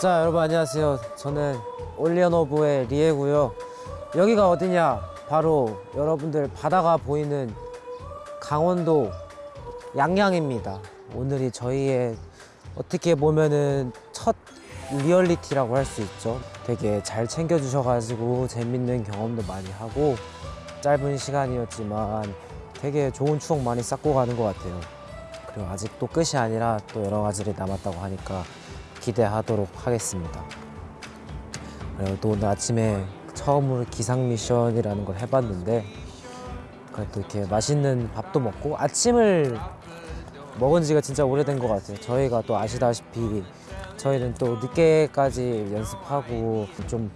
자 여러분 안녕하세요. 저는 올리언오브의 리에고요. 여기가 어디냐? 바로 여러분들 바다가 보이는 강원도 양양입니다. 오늘이 저희의 어떻게 보면은 첫 리얼리티라고 할 수 있죠. 되게 잘 챙겨주셔가지고 재밌는 경험도 많이 하고 짧은 시간이었지만 되게 좋은 추억 많이 쌓고 가는 것 같아요. 그리고 아직도 끝이 아니라 또 여러 가지를 남았다고 하니까 기대하도록 하겠습니다. 그리고 또 오늘 아침에 처음으로 기상 미션이라는 걸 해봤는데 그래도 이렇게 맛있는 밥도 먹고 아침을 먹은 지가 진짜 오래된 것 같아요. 저희가 또 아시다시피 저희는 또 늦게까지 연습하고 좀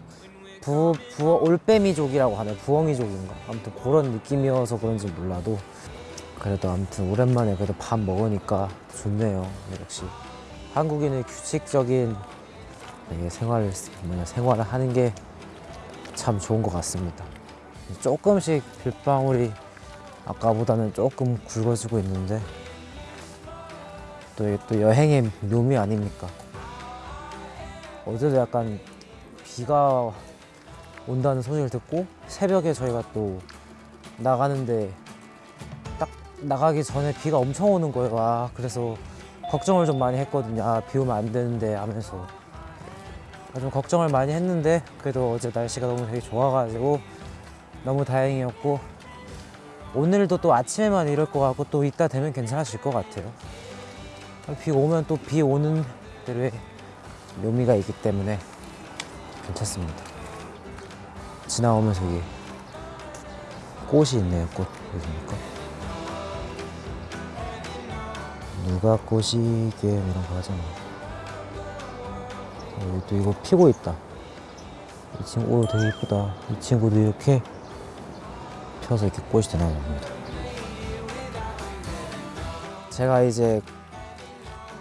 부, 부, 올빼미족이라고 하나요? 부엉이족인가? 아무튼 그런 느낌이어서 그런지 몰라도 그래도 아무튼 오랜만에 그래도 밥 먹으니까 좋네요. 역시 한국인의 규칙적인 되게 생활 뭐냐 생활을 하는 게 참 좋은 것 같습니다. 조금씩 빗방울이 아까보다는 조금 굵어지고 있는데 또, 이게 또 여행의 묘미 아닙니까? 어제도 약간 비가 온다는 소식을 듣고 새벽에 저희가 또 나가는데 딱 나가기 전에 비가 엄청 오는 거예요. 아, 그래서 걱정을 좀 많이 했거든요. 아, 비 오면 안 되는데 하면서. 아, 좀 걱정을 많이 했는데 그래도 어제 날씨가 너무 되게 좋아가지고 너무 다행이었고 오늘도 또 아침에만 이럴 것 같고 또 이따 되면 괜찮아질 것 같아요. 아, 비 오면 또 비 오는 대로의 묘미가 있기 때문에 괜찮습니다. 지나오면서 여기 꽃이 있네요. 꽃 보십니까? 누가 꼬시게 이런 거 하잖아. 어, 여기 또 이거 피고 있다. 이 친구 오 되게 이쁘다. 이 친구도 이렇게 펴서 이렇게 꽃이 되나 봅니다. 제가 이제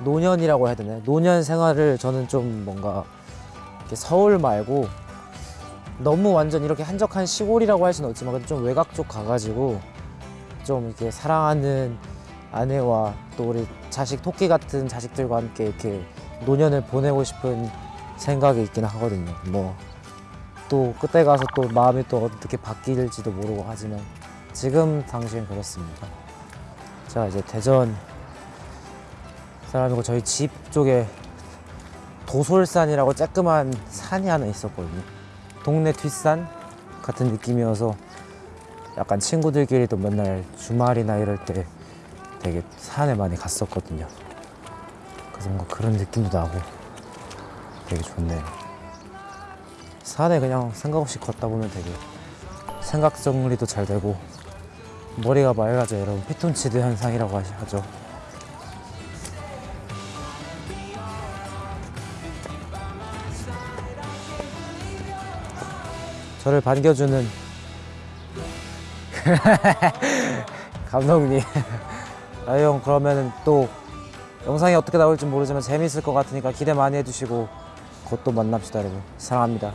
노년이라고 해야 되나요? 노년 생활을 저는 좀 뭔가 서울 말고 너무 완전 이렇게 한적한 시골이라고 할 수는 없지만 좀 외곽 쪽 가가지고 좀 이렇게 사랑하는 아내와 또 우리 자식 토끼 같은 자식들과 함께 이렇게 노년을 보내고 싶은 생각이 있긴 하거든요. 뭐 또 그때 가서 또 마음이 또 어떻게 바뀔지도 모르고 하지만 지금 당시엔 그렇습니다. 제가 이제 대전 사람이고 저희 집 쪽에 도솔산이라고 쬐끄만 산이 하나 있었거든요. 동네 뒷산 같은 느낌이어서 약간 친구들끼리도 맨날 주말이나 이럴 때 되게 산에 많이 갔었거든요. 그래서 뭔가 그런 느낌도 나고 되게 좋네요. 산에 그냥 생각 없이 걷다 보면 되게 생각 정리도 잘 되고 머리가 맑아져 여러분 피톤치드 현상이라고 하죠. 저를 반겨주는 감독님. 아, 형 그러면은 또 영상이 어떻게 나올지 모르지만 재밌을 것 같으니까 기대 많이 해주시고 곧 또 만납시다 여러분. 사랑합니다.